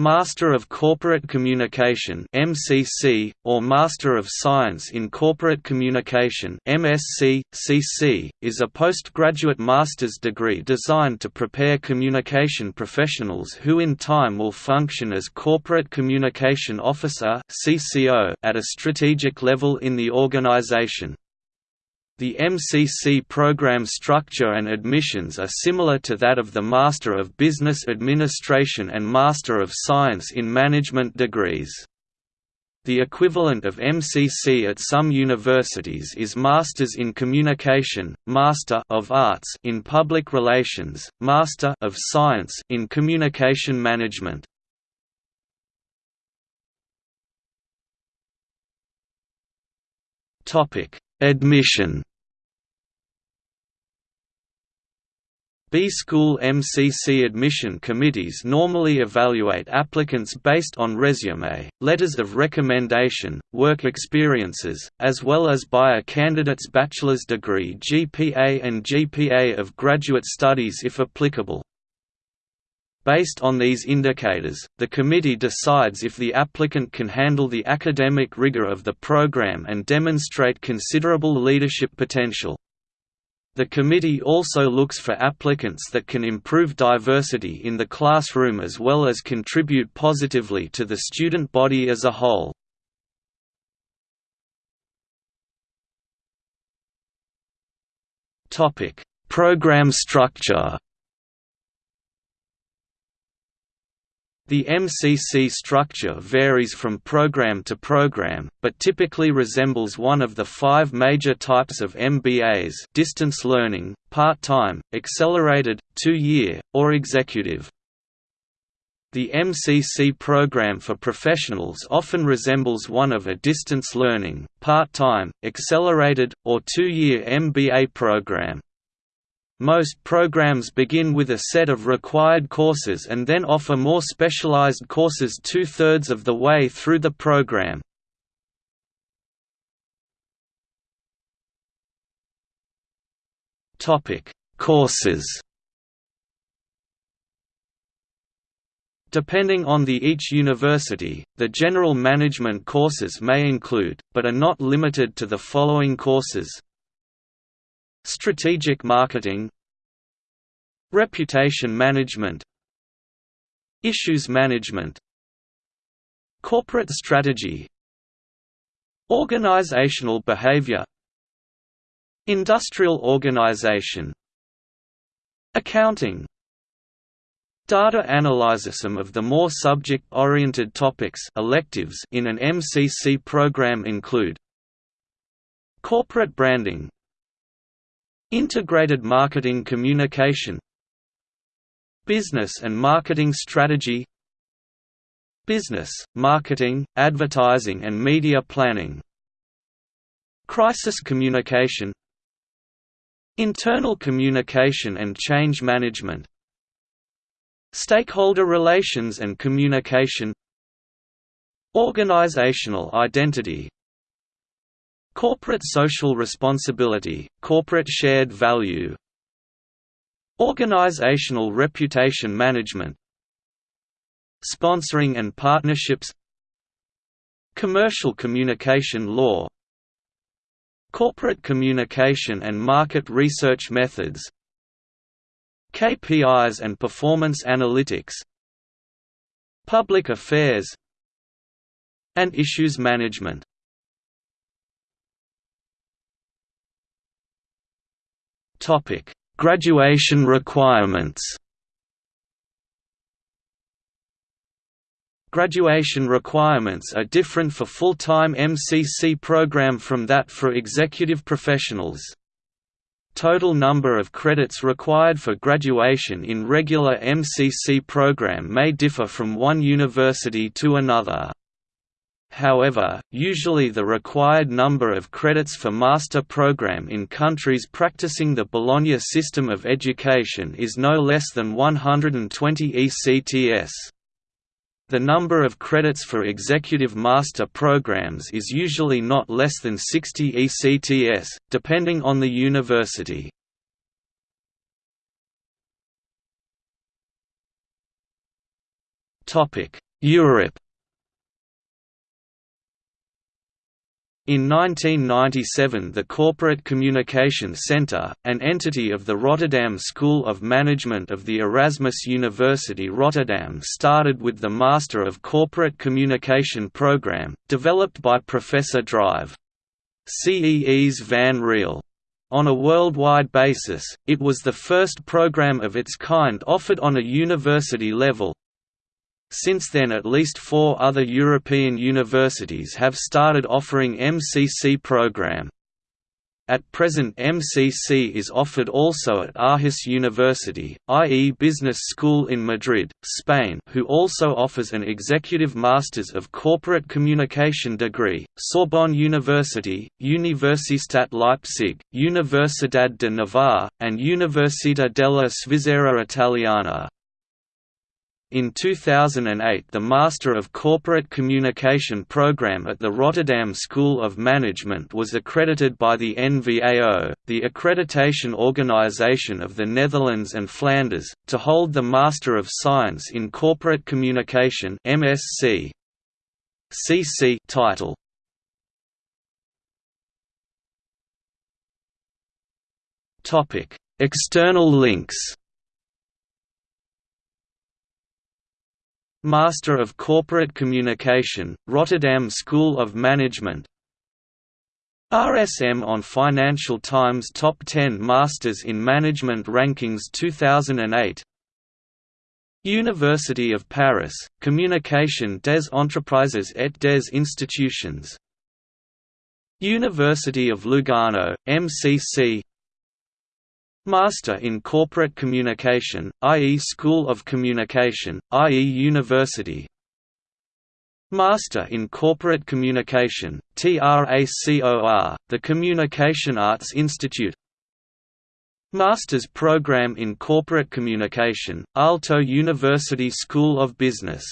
Master of Corporate Communication (MCC) or Master of Science in Corporate Communication (MSc, CC) is a postgraduate master's degree designed to prepare communication professionals who in time will function as corporate communication officer (CCO) at a strategic level in the organization. The MCC program structure and admissions are similar to that of the Master of Business Administration and Master of Science in Management degrees. The equivalent of MCC at some universities is Masters in Communication, Master of Arts in Public Relations, Master of Science in Communication Management. Topic: Admission B-School MCC admission committees normally evaluate applicants based on resume, letters of recommendation, work experiences, as well as by a candidate's bachelor's degree GPA and GPA of graduate studies if applicable. Based on these indicators, the committee decides if the applicant can handle the academic rigor of the program and demonstrate considerable leadership potential. The committee also looks for applicants that can improve diversity in the classroom as well as contribute positively to the student body as a whole. Program structure The MCC structure varies from program to program, but typically resembles one of the five major types of MBAs distance learning, part-time, accelerated, two-year, or executive. The MCC program for professionals often resembles one of a distance learning, part-time, accelerated, or two-year MBA program. Most programs begin with a set of required courses and then offer more specialized courses two-thirds of the way through the program. Courses Depending on the each university, the general management courses may include, but are not limited to the following courses Strategic marketing Reputation management Issues management Corporate strategy Organizational behavior Industrial organization Accounting Data analysis Some of the more subject-oriented topics electives in an MCC program include Corporate branding Integrated marketing communication Business and marketing strategy Business, marketing, advertising and media planning Crisis communication Internal communication and change management Stakeholder relations and communication Organizational identity Corporate social responsibility, corporate shared value Organizational reputation management Sponsoring and partnerships Commercial communication law Corporate communication and market research methods KPIs and performance analytics Public affairs and issues management Topic: Graduation requirements. Graduation requirements are different for full-time MCC program from that for executive professionals. Total number of credits required for graduation in regular MCC program may differ from one university to another. However, usually the required number of credits for master program in countries practicing the Bologna system of education is no less than 120 ECTS. The number of credits for executive master programs is usually not less than 60 ECTS, depending on the university. Europe In 1997 the Corporate Communication Centre, an entity of the Rotterdam School of Management of the Erasmus University Rotterdam started with the Master of Corporate Communication program, developed by Professor Drive. Cees Van Riel. On a worldwide basis, it was the first program of its kind offered on a university level, since then at least four other European universities have started offering MCC program. At present MCC is offered also at Aarhus University, IE Business School in Madrid, Spain who also offers an Executive Masters of Corporate Communication degree, Sorbonne University, Universitat Leipzig, Universidad de Navarra, and Università della Svizzera Italiana. In 2008 the Master of Corporate Communication program at the Rotterdam School of Management was accredited by the NVAO, the accreditation organization of the Netherlands and Flanders, to hold the Master of Science in Corporate Communication MSc. CC title. External links Master of Corporate Communication, Rotterdam School of Management. RSM on Financial Times Top 10 Masters in Management Rankings 2008 University of Paris, Communication des Entreprises et des Institutions. University of Lugano, MCC Master in Corporate Communication, IE School of Communication, IE University Master in Corporate Communication, TRACOR, the Communication Arts Institute Master's Program in Corporate Communication, Aalto University School of Business